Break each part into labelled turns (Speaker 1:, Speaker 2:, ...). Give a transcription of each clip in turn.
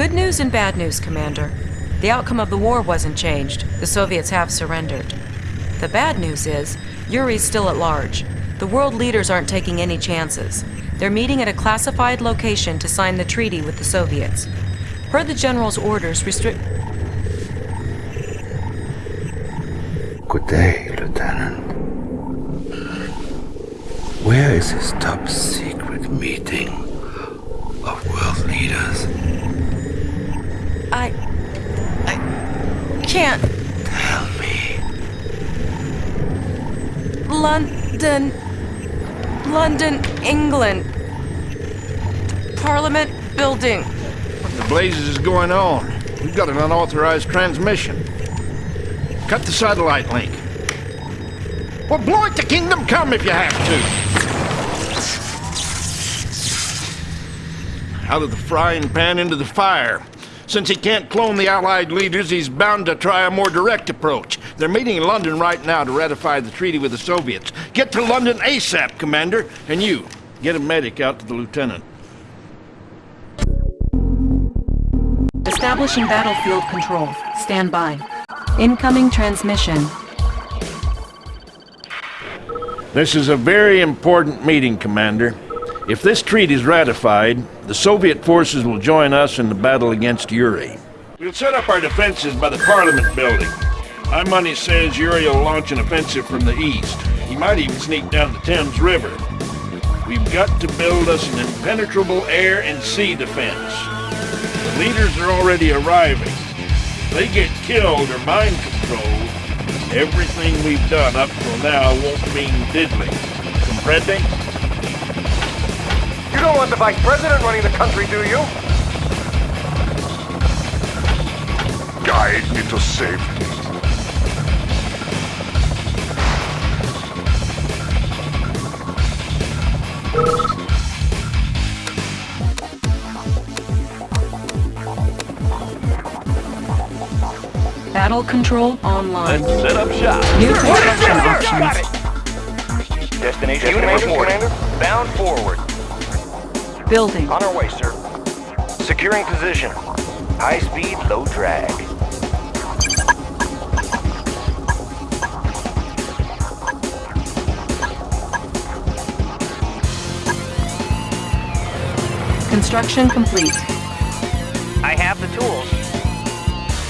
Speaker 1: Good news and bad news, Commander. The outcome of the war wasn't changed. The Soviets have surrendered. The bad news is, Yuri's still at large. The world leaders aren't taking any chances. They're meeting at a classified location to sign the treaty with the Soviets. Per the General's orders, restrict...
Speaker 2: Good day, Lieutenant. Where is this top secret meeting of world leaders?
Speaker 1: I... I... can't...
Speaker 2: Tell me.
Speaker 1: London... London, England. Parliament building.
Speaker 3: What the blazes is going on? We've got an unauthorized transmission. Cut the satellite link. Well, blow it to Kingdom Come if you have to. Out of the frying pan into the fire. Since he can't clone the Allied leaders, he's bound to try a more direct approach. They're meeting in London right now to ratify the treaty with the Soviets. Get to London ASAP, Commander. And you, get a medic out to the Lieutenant.
Speaker 1: Establishing battlefield control. Stand by. Incoming transmission.
Speaker 3: This is a very important meeting, Commander. If this treaty is ratified, the Soviet forces will join us in the battle against Yuri. We'll set up our defenses by the Parliament building. My money says Yuri will launch an offensive from the east. He might even sneak down the Thames River. We've got to build us an impenetrable air and sea defense. The leaders are already arriving. If they get killed or mind controlled, everything we've done up till now won't mean diddly. Comprende?
Speaker 4: You don't want the vice president running the country, do you?
Speaker 5: Guide into safety.
Speaker 1: Battle control online.
Speaker 6: Let's set up shop.
Speaker 1: New construction
Speaker 4: Got
Speaker 1: options.
Speaker 4: it! Destination Unit Commander. Bound forward.
Speaker 1: Building.
Speaker 4: On our way, sir. Securing position. High speed, low drag.
Speaker 1: Construction complete.
Speaker 7: I have the tools.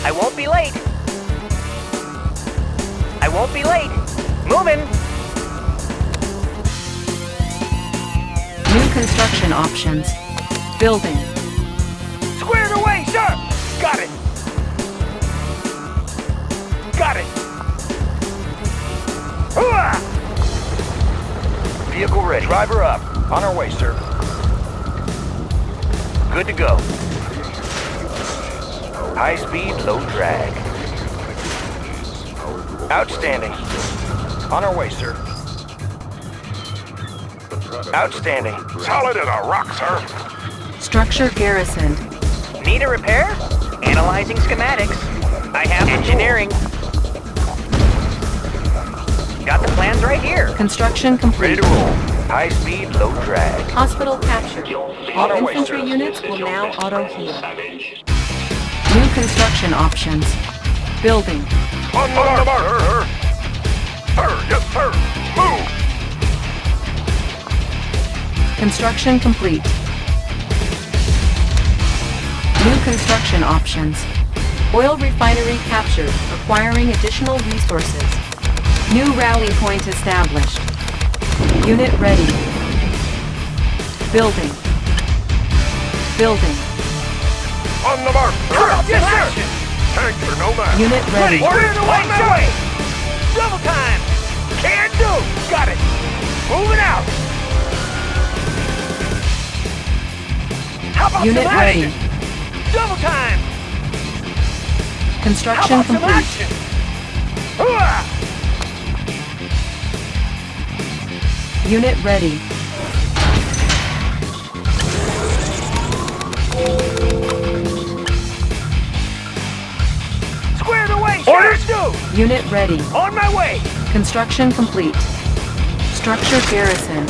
Speaker 7: I won't be late. I won't be late. Moving.
Speaker 1: Construction options. Building.
Speaker 4: Squared away, sir! Got it! Got it! Hooah! Vehicle ready. Driver up. On our way, sir. Good to go. High speed, low drag. Outstanding. On our way, sir. Outstanding.
Speaker 5: Solid as a rock, sir.
Speaker 1: Structure garrisoned.
Speaker 7: Need a repair? Analyzing schematics. I have engineering. Got the plans right here.
Speaker 1: Construction
Speaker 4: Ready
Speaker 1: complete.
Speaker 4: to roll. High speed, low drag.
Speaker 1: Hospital captured. All
Speaker 4: our way,
Speaker 1: infantry units will now auto-heal. New construction options. Building.
Speaker 5: On the mark, sir. Sir, yes, sir. Move.
Speaker 1: Construction complete. New construction options. Oil refinery captured, requiring additional resources. New rally point established. Unit ready. Building. Building.
Speaker 5: On the mark, sir.
Speaker 4: Yes, sir!
Speaker 5: Tanks are no match.
Speaker 1: Unit ready.
Speaker 4: Order the way! Double time! Can do! Got it! Moving out!
Speaker 1: Unit ready.
Speaker 4: action? Double time! How
Speaker 1: Construction
Speaker 4: about some
Speaker 1: complete.
Speaker 4: action?
Speaker 1: Unit ready.
Speaker 4: Squared away, sir! Orders due!
Speaker 1: Unit ready.
Speaker 4: On my way!
Speaker 1: Construction complete. Structure garrison.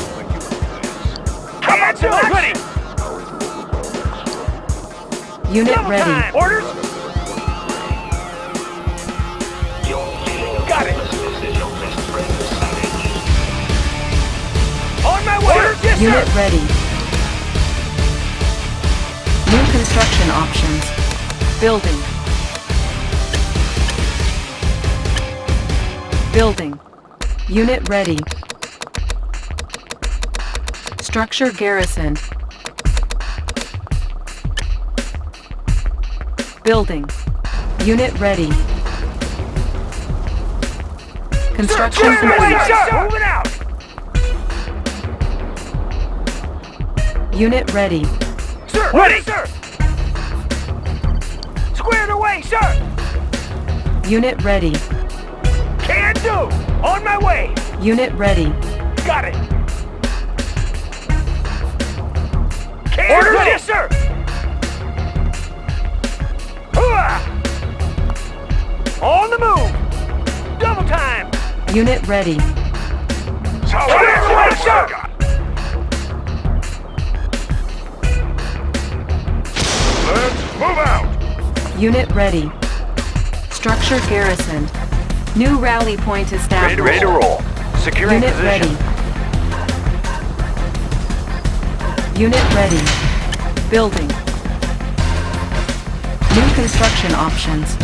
Speaker 4: How about some action?
Speaker 1: Unit
Speaker 4: Double
Speaker 1: ready.
Speaker 4: time. Orders? Got it. On my way. Orders? Yes,
Speaker 1: Unit
Speaker 4: sir.
Speaker 1: ready. New construction options. Building. Building. Unit ready. Structure garrisoned. Building. Unit ready. Construction complete.
Speaker 4: sir. Moving out.
Speaker 1: Unit ready.
Speaker 4: Sir. Ready, sir. Squared away, sir.
Speaker 1: Unit ready.
Speaker 4: Can do. On my way.
Speaker 1: Unit ready.
Speaker 4: Got it. Can Orders? do. Yes, sir. On the move. Double time.
Speaker 1: Unit ready.
Speaker 5: Solid
Speaker 4: Square away,
Speaker 5: execute,
Speaker 4: sir.
Speaker 5: sir. Let's move out.
Speaker 1: Unit ready. Structure garrisoned. New rally point established.
Speaker 7: Ready to roll. Securing
Speaker 1: Unit
Speaker 7: position.
Speaker 1: ready. Unit ready. Building. New construction options.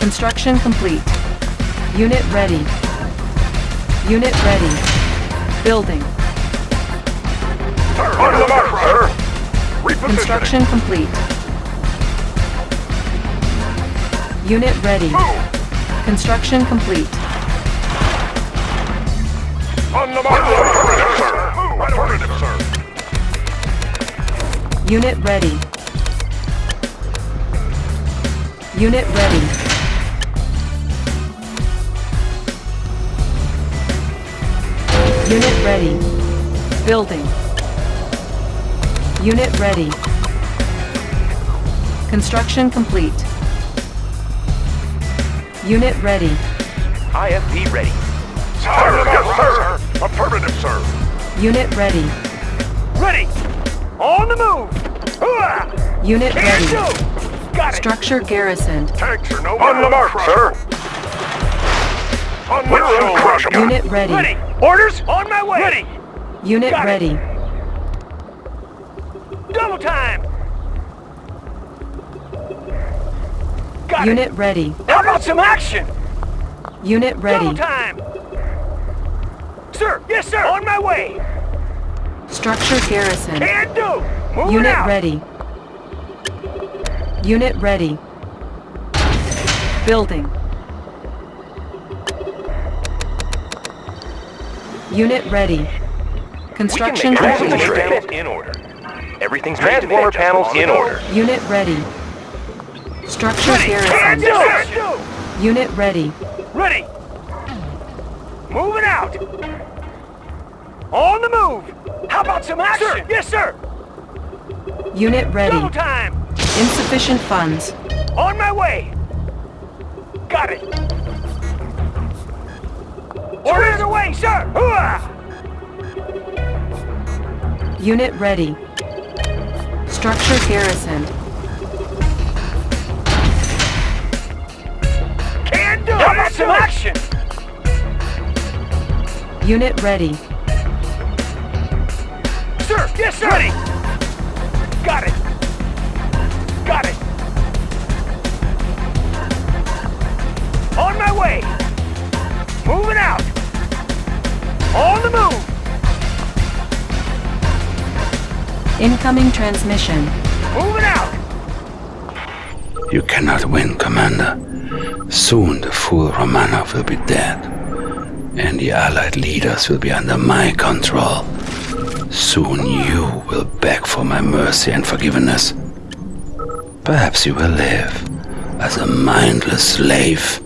Speaker 1: Construction complete. Unit ready. Unit ready. Building.
Speaker 5: Sir, on the mark, sir.
Speaker 1: Construction complete. Unit ready.
Speaker 5: Move.
Speaker 1: Construction complete.
Speaker 5: On the mark, affirmative, sir. Move. Affirmative, sir.
Speaker 1: Unit ready. Unit ready. Unit ready. Building. Unit ready. Construction complete. Unit ready.
Speaker 7: IFV ready.
Speaker 5: Sir, yes, sir. Affirmative, sir.
Speaker 1: Unit ready.
Speaker 4: Ready. On the move. Hooah!
Speaker 1: Unit
Speaker 4: Can
Speaker 1: ready.
Speaker 4: do. Got it.
Speaker 1: Structure garrisoned.
Speaker 5: Tanks are no On the mark, sir. On We're uncrushable.
Speaker 1: Unit ready.
Speaker 4: Ready. Orders? On my way. Ready.
Speaker 1: Unit
Speaker 4: Got it.
Speaker 1: ready.
Speaker 4: Double time. Got
Speaker 1: Unit
Speaker 4: it.
Speaker 1: ready.
Speaker 4: How about some action?
Speaker 1: Unit ready.
Speaker 4: Double time. Sir. Yes, sir. On my way.
Speaker 1: Structure garrisoned.
Speaker 4: Can do. Moving
Speaker 1: Unit
Speaker 4: out.
Speaker 1: ready. Unit ready. Building. Unit ready. Construction complete.
Speaker 7: panels in order. Everything's Transformer panels in order.
Speaker 1: Unit ready. Structure
Speaker 4: Can
Speaker 1: garrisoned.
Speaker 4: do. Can do.
Speaker 1: Unit ready.
Speaker 4: Ready. Moving out. On the move. How about some action? Sir. Yes, sir.
Speaker 1: Unit ready.
Speaker 4: Double time.
Speaker 1: Insufficient funds.
Speaker 4: On my way. Got it. Orders away, sir. Hooah!
Speaker 1: Unit ready. Structure garrisoned.
Speaker 4: Can do. How about some action?
Speaker 1: Unit ready.
Speaker 4: Sir. Yes, sir. Ready.
Speaker 1: Incoming transmission.
Speaker 4: Moving out.
Speaker 2: You cannot win, Commander. Soon the fool Romanov will be dead, and the Allied leaders will be under my control. Soon you will beg for my mercy and forgiveness. Perhaps you will live as a mindless slave.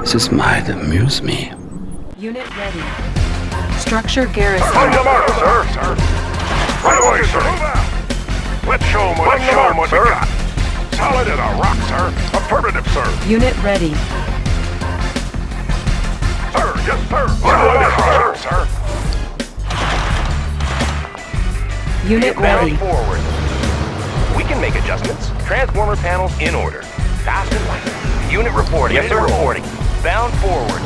Speaker 2: This might amuse me.
Speaker 1: Unit ready. Structure garrison.
Speaker 5: On
Speaker 1: garrison.
Speaker 5: the mark, sir. Sir. Right away, sir. Let's show 'em what, let's show 'em what we got. Solid as a rock, sir. Affirmative, sir.
Speaker 1: Unit ready.
Speaker 5: Sir, yes, sir. Solid as a rock, sir.
Speaker 1: Unit
Speaker 7: Vehicle
Speaker 1: ready.
Speaker 7: bound forward. We can make adjustments. Transformer panels in order. Fast and light. Unit reporting. Yes, sir. Reporting. Bound forward.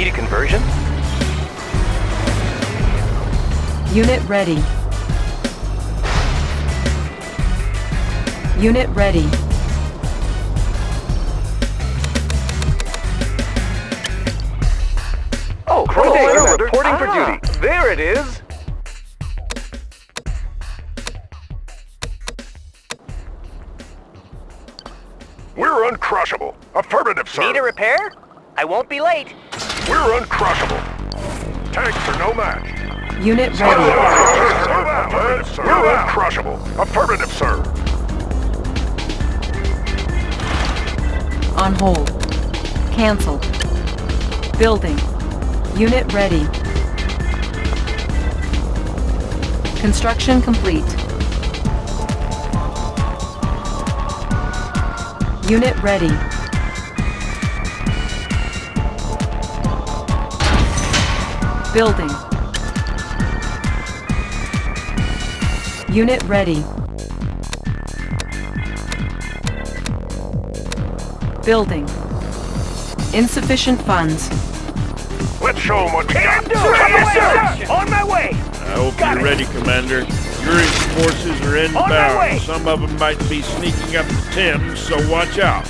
Speaker 7: Need a conversion?
Speaker 1: Unit ready. Unit ready.
Speaker 7: Oh,
Speaker 4: Commander,
Speaker 7: reporting for
Speaker 4: Ah,
Speaker 7: duty.
Speaker 4: There it is.
Speaker 5: We're uncrushable. Affirmative, sir.
Speaker 7: Need a repair? I won't be late.
Speaker 5: We're uncrushable. Tanks are no match.
Speaker 1: Unit ready.
Speaker 5: We're uncrushable. Affirmative, sir.
Speaker 1: On hold. Cancel. Building. Unit ready. Construction complete. Unit ready. Building. Unit ready. Building. Insufficient funds.
Speaker 5: Let's show them what we got.
Speaker 4: Do it. Yes, sir. On my way.
Speaker 8: I hope
Speaker 4: Got
Speaker 8: you're
Speaker 4: it.
Speaker 8: ready, Commander. Yuri's forces are
Speaker 4: way.
Speaker 8: inbound. Some of them might be sneaking up the Thames, so watch out.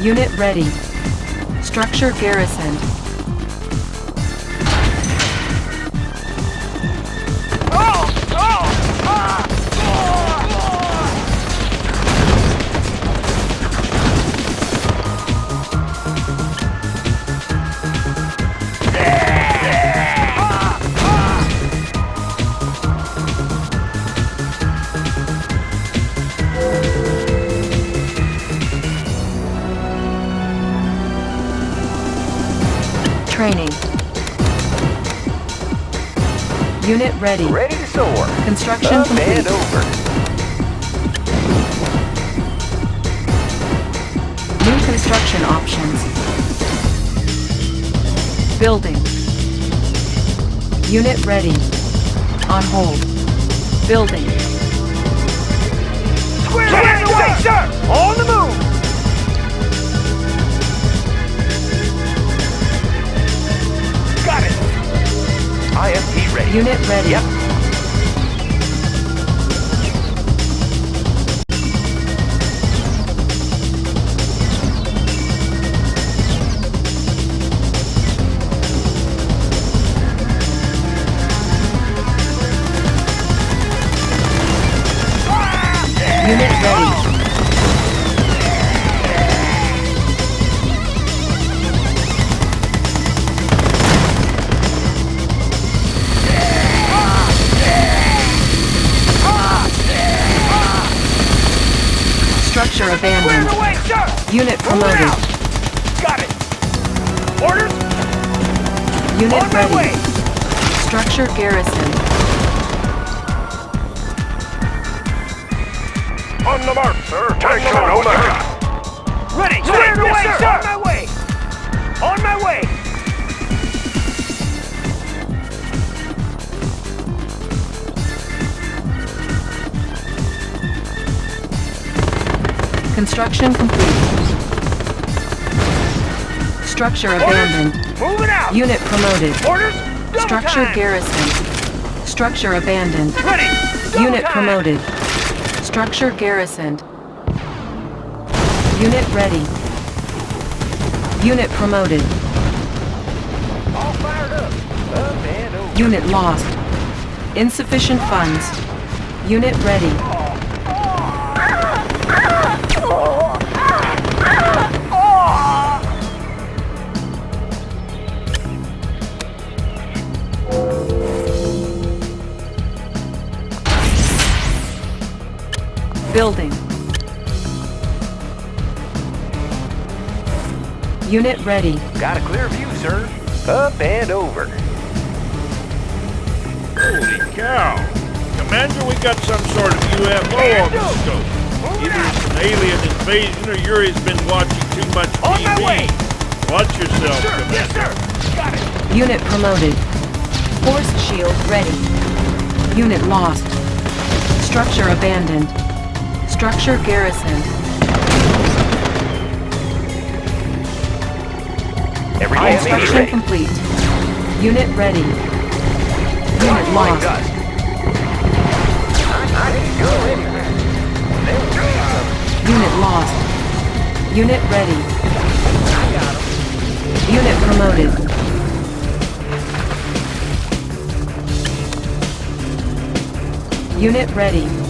Speaker 1: Unit ready. Structure garrisoned. Unit ready.
Speaker 7: Ready to soar.
Speaker 1: Construction
Speaker 7: Up and
Speaker 1: complete.
Speaker 7: over.
Speaker 1: New construction options. Building. Unit ready. On hold. Building.
Speaker 4: Square away, sir! On the move! Got it!
Speaker 7: Ready.
Speaker 1: Unit ready.
Speaker 7: Yep.
Speaker 1: Unit ready. Structure
Speaker 4: Square
Speaker 1: abandoned.
Speaker 4: away, sir!
Speaker 1: Unit
Speaker 4: Move
Speaker 1: promoted.
Speaker 4: out! Got it! Orders?
Speaker 1: Unit
Speaker 4: On my
Speaker 1: ready.
Speaker 4: way!
Speaker 1: Structure garrison.
Speaker 5: On the mark, sir. Tanks are no match.
Speaker 4: Ready! Square away, sir! On my way! On my way!
Speaker 1: Construction complete. Structure abandoned.
Speaker 4: Moving out!
Speaker 1: Unit promoted.
Speaker 4: Orders? Double
Speaker 1: Structure
Speaker 4: time!
Speaker 1: garrisoned. Structure abandoned.
Speaker 4: Ready! Double
Speaker 1: Unit
Speaker 4: time!
Speaker 1: promoted. Structure garrisoned. Unit ready. Unit promoted.
Speaker 4: All fired up! Up and over.
Speaker 1: Unit lost. Insufficient funds. Unit ready. Building. Unit ready.
Speaker 7: Got a clear view, sir. Up and over.
Speaker 8: Holy cow! Commander, we got some sort of UFO on the scope. Either it's an alien invasion or Yuri's been watching too much
Speaker 4: On my
Speaker 8: TV.
Speaker 4: way.
Speaker 8: Watch yourself,
Speaker 4: Sir,
Speaker 8: Commander.
Speaker 4: yes, sir! Got it!
Speaker 1: Unit promoted. Force shield ready. Unit lost. Structure abandoned. Structure garrisoned.
Speaker 7: Everything
Speaker 1: Construction
Speaker 7: ready.
Speaker 1: complete. Unit ready. Unit lost. Unit lost. Unit ready. Unit promoted. Unit ready.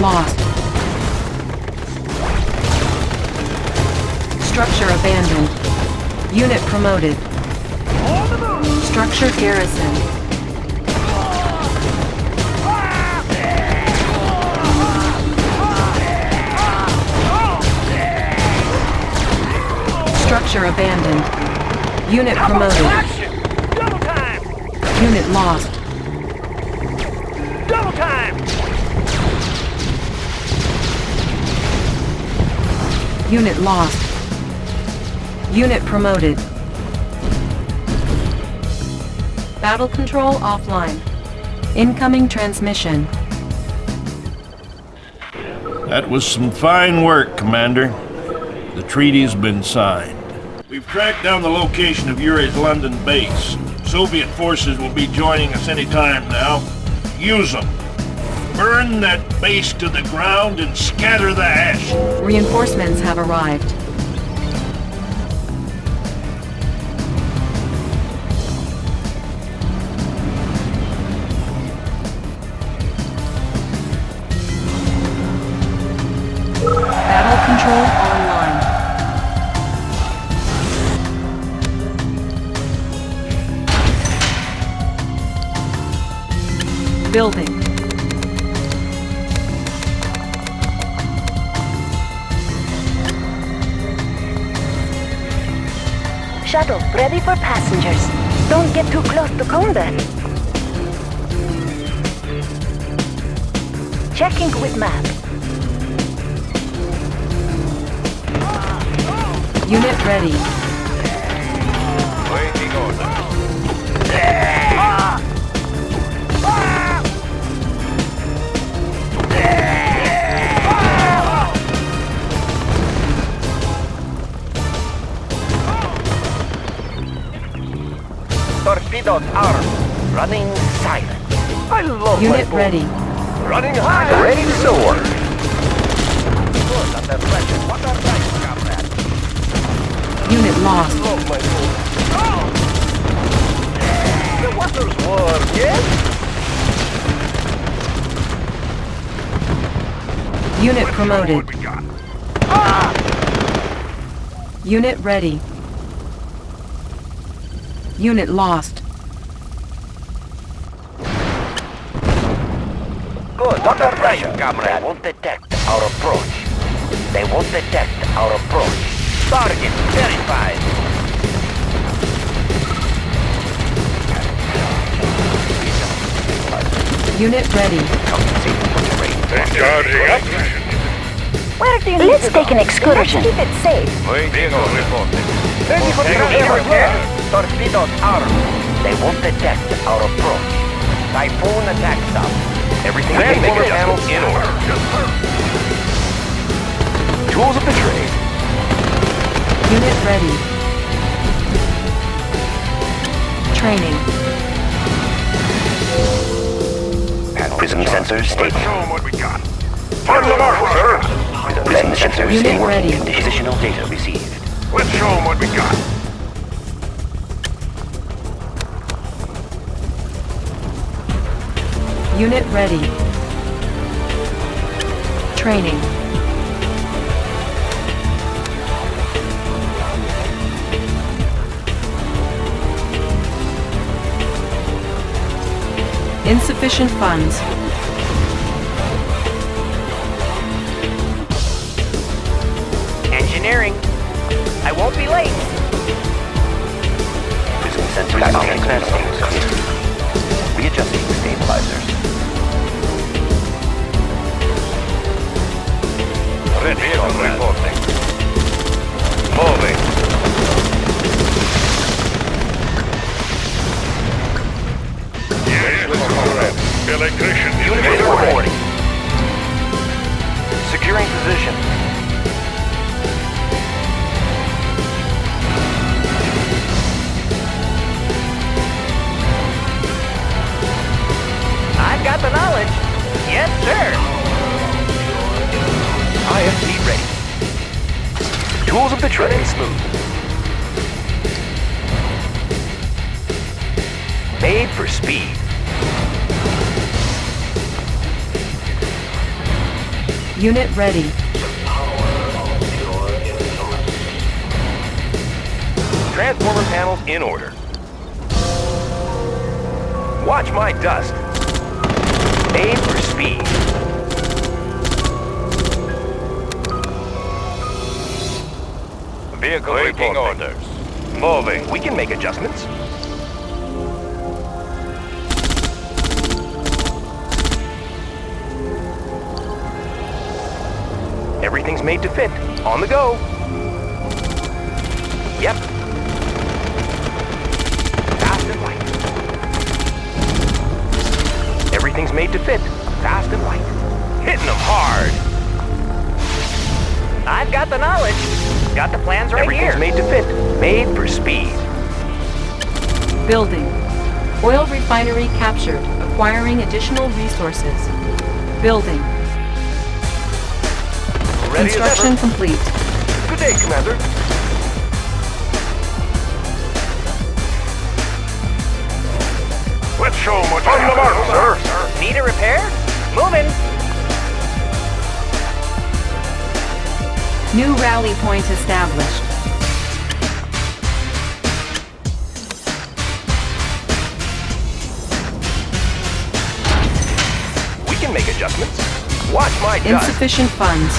Speaker 1: Lost. Structure abandoned. Unit promoted. Structure garrison. Structure abandoned. Unit promoted. Unit lost. Unit lost. Unit promoted. Battle control offline. Incoming transmission.
Speaker 3: That was some fine work, Commander. The treaty's been signed. We've tracked down the location of Yuri's London base. Soviet forces will be joining us any time now. Use them. Burn that base to the ground and scatter the ash.
Speaker 1: Reinforcements have arrived. Battle control online. Building.
Speaker 6: Shuttle, ready for passengers. Don't get too close to combat. Checking with map.
Speaker 1: Unit ready.
Speaker 7: Torpedoes armed. Running silent. I love
Speaker 1: Unit
Speaker 7: my
Speaker 1: ready.
Speaker 7: Running high. Ready to soar. Good under pressure. What a right, comrade.
Speaker 1: Unit lost.
Speaker 7: Love my boat. Oh! The water's warm, yes?
Speaker 1: Unit promoted.
Speaker 5: We got?
Speaker 1: Unit ready. Unit lost.
Speaker 7: Good under pressure, comrade. They won't detect our approach. They won't detect our approach. Target verified.
Speaker 1: Unit ready.
Speaker 5: Charging up.
Speaker 6: Where do you Let's take an excursion. Let's keep it safe.
Speaker 5: Vehicle reported.
Speaker 7: Ready for the Torpedoes armed. They won't detect our approach. Typhoon attack stop. Everything Transformer panels in order. Tools of the trade.
Speaker 1: Unit ready. Training.
Speaker 7: Prism sensors
Speaker 5: Let's
Speaker 7: stable.
Speaker 5: show 'em what we got. On the mark, sir.
Speaker 7: Prism sensors
Speaker 1: Unit
Speaker 7: stay working.
Speaker 1: ready.
Speaker 7: Positional data received.
Speaker 5: Let's show 'em what we got.
Speaker 1: Unit ready. Training. Insufficient funds.
Speaker 7: Engineering. I won't be late. That seems clear. Readjusting stabilizers.
Speaker 5: Red vehicle reporting. Moving. Yes, comrade. Electrician
Speaker 7: Unit reporting. Securing position.
Speaker 4: I've got the knowledge. Yes, sir.
Speaker 7: IFV ready. Tools of the trade smooth. Made for speed.
Speaker 1: Unit ready.
Speaker 7: Transformer panels in order. Watch my dust. Made for speed.
Speaker 5: Vehicle Waiting orders. Moving.
Speaker 7: We can make adjustments. Everything's made to fit. On the go. Yep. Fast and light. Everything's made to fit. Fast and light. Hitting them hard.
Speaker 4: I've got the knowledge. Got the plans right
Speaker 7: Everything's
Speaker 4: here.
Speaker 7: made to fit. Made for speed.
Speaker 1: Building. Oil refinery captured. Acquiring additional resources. Building.
Speaker 7: Ready
Speaker 1: Construction complete.
Speaker 7: Good day, Commander.
Speaker 5: Let's show them what's on the mark, sir.
Speaker 4: Need a repair? Moving.
Speaker 1: New rally point established.
Speaker 7: We can make adjustments. Watch my.
Speaker 1: Insufficient funds.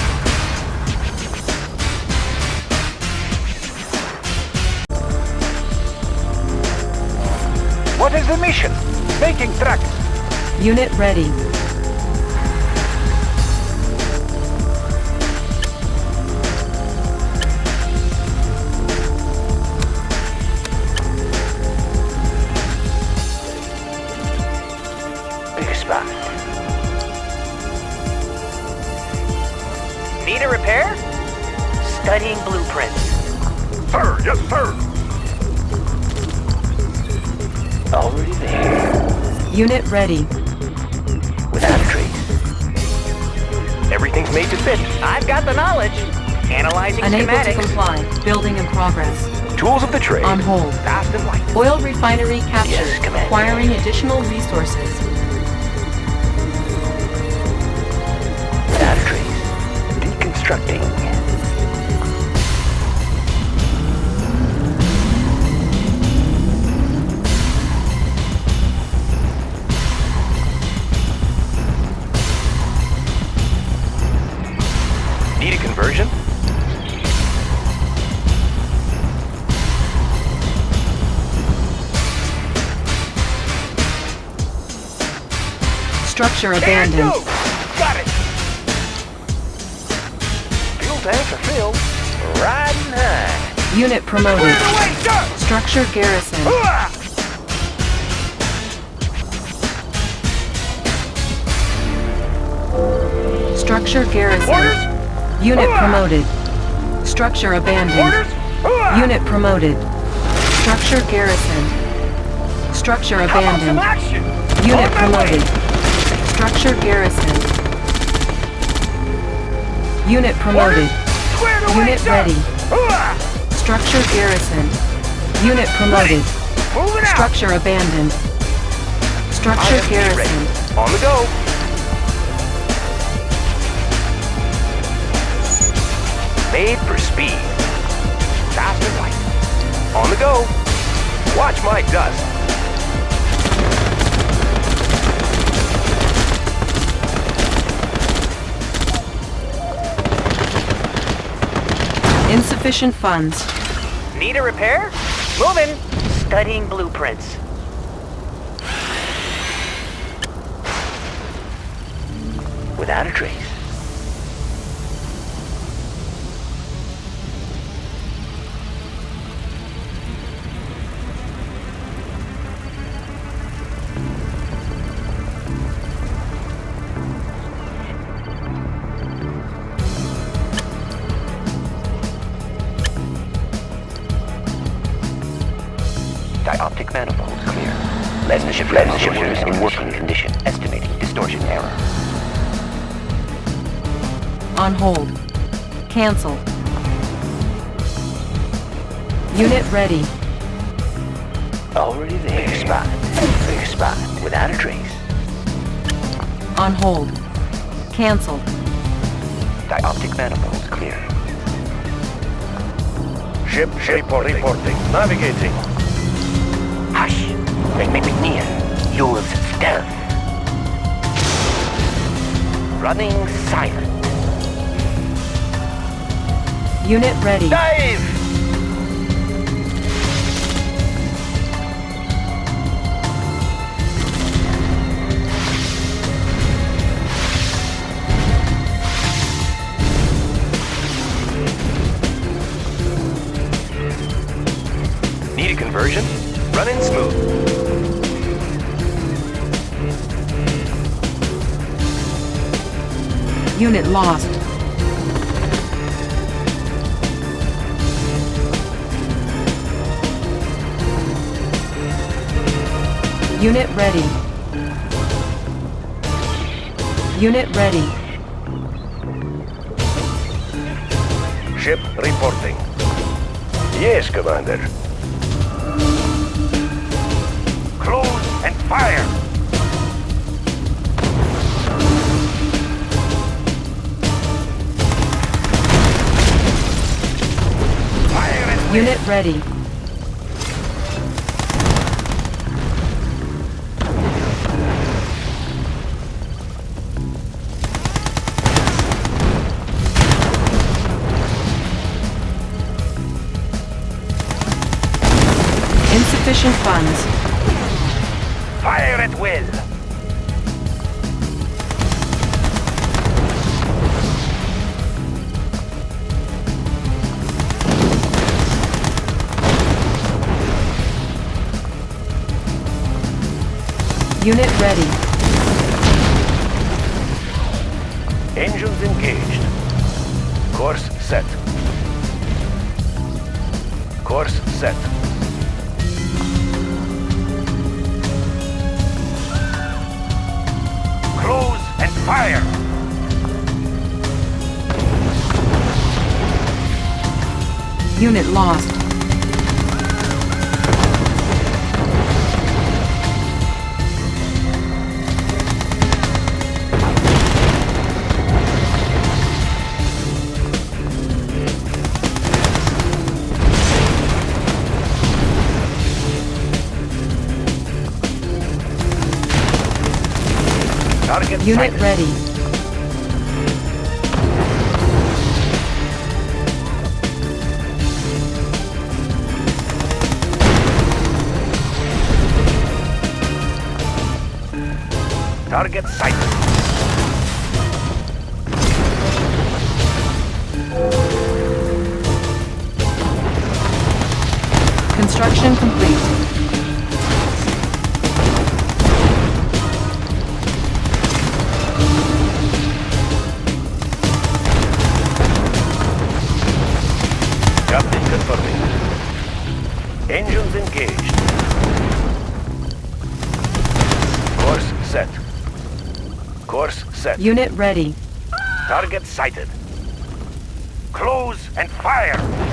Speaker 4: What is the mission? Making tracks.
Speaker 1: Unit ready. Ready.
Speaker 7: Without a trace. Everything's made to fit.
Speaker 4: I've got the knowledge. Analyzing
Speaker 1: Unable to
Speaker 4: schematics.
Speaker 1: comply. Building in progress.
Speaker 7: Tools of the trade.
Speaker 1: On hold.
Speaker 7: Fast and light.
Speaker 1: Oil refinery captured.
Speaker 7: Yes, Commander.
Speaker 1: Acquiring additional resources.
Speaker 7: Need a conversion?
Speaker 1: Structure abandoned.
Speaker 4: do. Got it.
Speaker 7: Fuel tanks are filled. Riding high.
Speaker 1: Unit promoted.
Speaker 4: Way.
Speaker 1: Structure garrison.
Speaker 4: Hooah!
Speaker 1: Structure garrison.
Speaker 4: Orders?
Speaker 1: Unit promoted. Structure abandoned. Unit promoted. Structure garrison. Structure
Speaker 4: How about some
Speaker 1: abandoned. Unit
Speaker 4: On my way.
Speaker 1: promoted. Structure garrison. Unit promoted.
Speaker 4: Square the way,
Speaker 1: Unit ready. Structure garrison. Unit promoted. Structure abandoned. Structure garrison.
Speaker 7: On the go. speed. Fast and light. On the go. Watch my dust.
Speaker 1: Insufficient funds.
Speaker 4: Need a repair? Moving. Studying blueprints.
Speaker 9: Without a trace.
Speaker 1: Hold. Cancel. Unit ready.
Speaker 9: Already there. Clear spot. Clear spot. Without a trace.
Speaker 1: On hold. Cancelled.
Speaker 9: Dioptic manifold clear.
Speaker 7: Ship, ship reporting. Navigating.
Speaker 9: Hush. McNear. Use stealth. Running silent.
Speaker 1: Unit ready.
Speaker 7: Dive!
Speaker 9: Need a conversion? Running smooth.
Speaker 1: Unit lost. Unit ready. Unit ready.
Speaker 7: Ship reporting. Yes, Commander. Close and fire! Fire and
Speaker 1: Unit ready. Insufficient funds.
Speaker 7: fire at will!
Speaker 1: Unit ready.
Speaker 7: Engines engaged. Course set. Course set. Fire!
Speaker 1: Unit lost. Unit ready.
Speaker 7: Target sighted.
Speaker 1: Construction complete. Unit ready.
Speaker 7: Target sighted. Close and fire!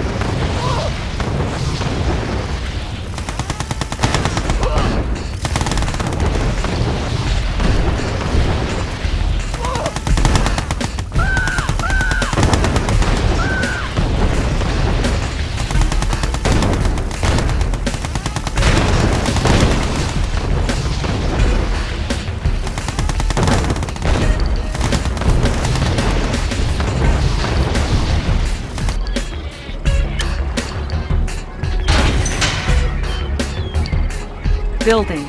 Speaker 1: Building.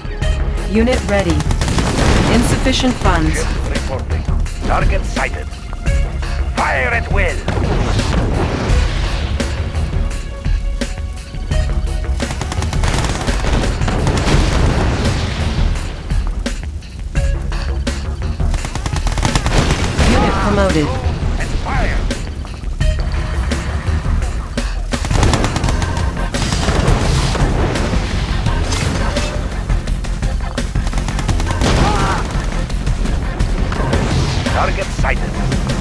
Speaker 1: Unit ready. Insufficient funds.
Speaker 7: Reporting. Target sighted. Fire at will.
Speaker 1: Unit promoted.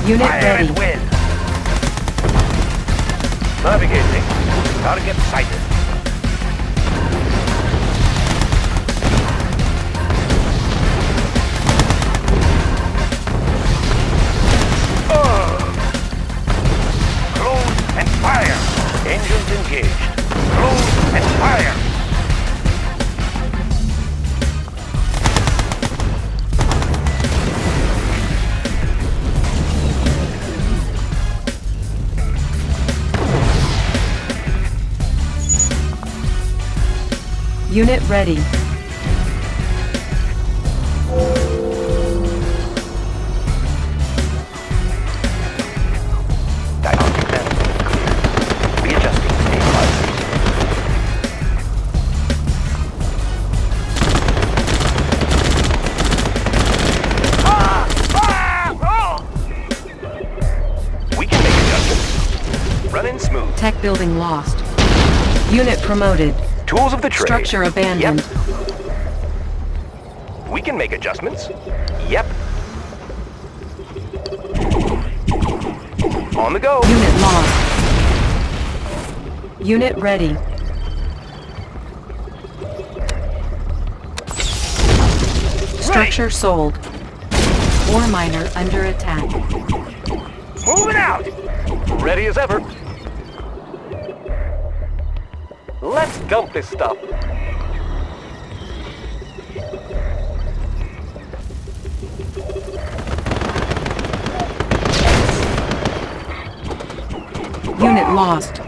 Speaker 1: Unit
Speaker 7: Fire
Speaker 1: ready.
Speaker 7: Navigating. Target sighted. Running smooth.
Speaker 1: Tech building lost. Unit promoted.
Speaker 7: Tools of the trade.
Speaker 1: Structure abandoned.
Speaker 7: Yep. We can make adjustments. Yep. On the go.
Speaker 1: Unit lost. Unit ready. Structure sold. Ore miner under attack.
Speaker 7: Moving out! Ready as ever. Let's dump this stuff.
Speaker 1: Unit lost.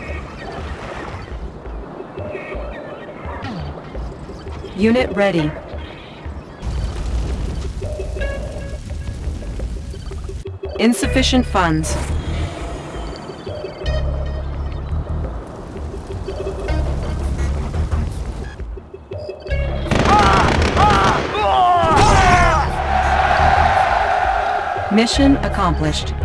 Speaker 1: Unit ready. Insufficient funds. Mission accomplished.